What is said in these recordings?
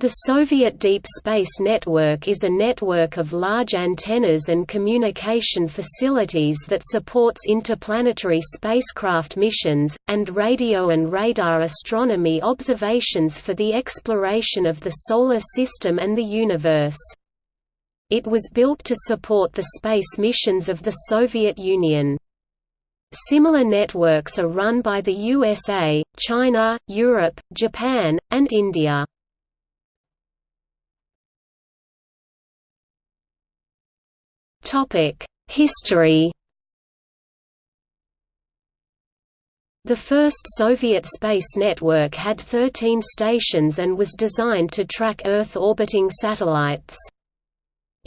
The Soviet Deep Space Network is a network of large antennas and communication facilities that supports interplanetary spacecraft missions, and radio and radar astronomy observations for the exploration of the Solar System and the universe. It was built to support the space missions of the Soviet Union. Similar networks are run by the USA, China, Europe, Japan, and India. History The first Soviet space network had 13 stations and was designed to track Earth-orbiting satellites.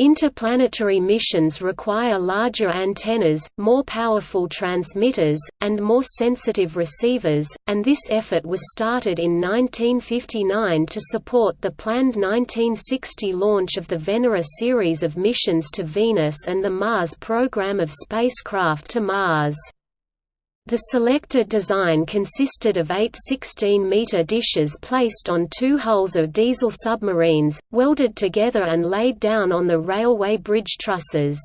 Interplanetary missions require larger antennas, more powerful transmitters, and more sensitive receivers, and this effort was started in 1959 to support the planned 1960 launch of the Venera series of missions to Venus and the Mars program of spacecraft to Mars. The selected design consisted of eight 16-metre dishes placed on two hulls of diesel submarines, welded together and laid down on the railway bridge trusses.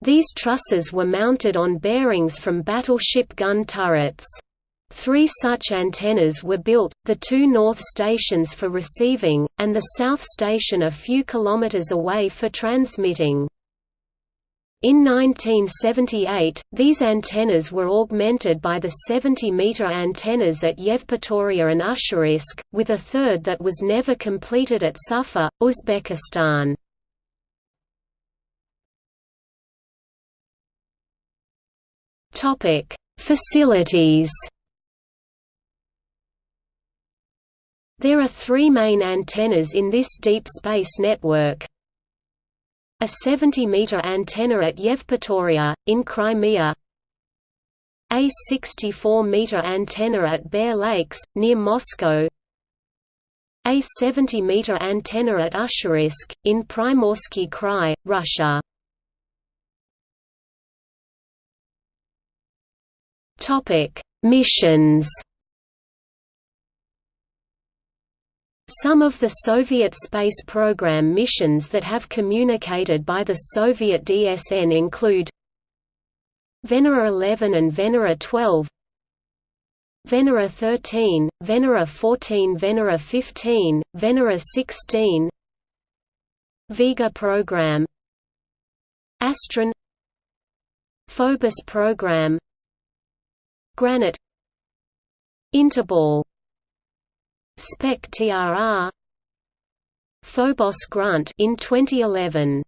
These trusses were mounted on bearings from battleship gun turrets. Three such antennas were built, the two north stations for receiving, and the south station a few kilometers away for transmitting. In 1978, these antennas were augmented by the 70-meter antennas at Yevpatoria and Ussuriysk, with a third that was never completed at Suffa, Uzbekistan. Facilities There are three main antennas in this deep space network, a 70-meter antenna at Yevpatoria, in Crimea. A 64-meter antenna at Bear Lakes, near Moscow. A 70-meter antenna at Ussuriysk, in Primorsky Krai, Russia. Missions Some of the Soviet space program missions that have communicated by the Soviet DSN include Venera 11 and Venera 12 Venera 13, Venera 14 Venera 15, Venera 16 Vega program Astron Phobos program Granat Interball Spec TRR Phobos Grunt in 2011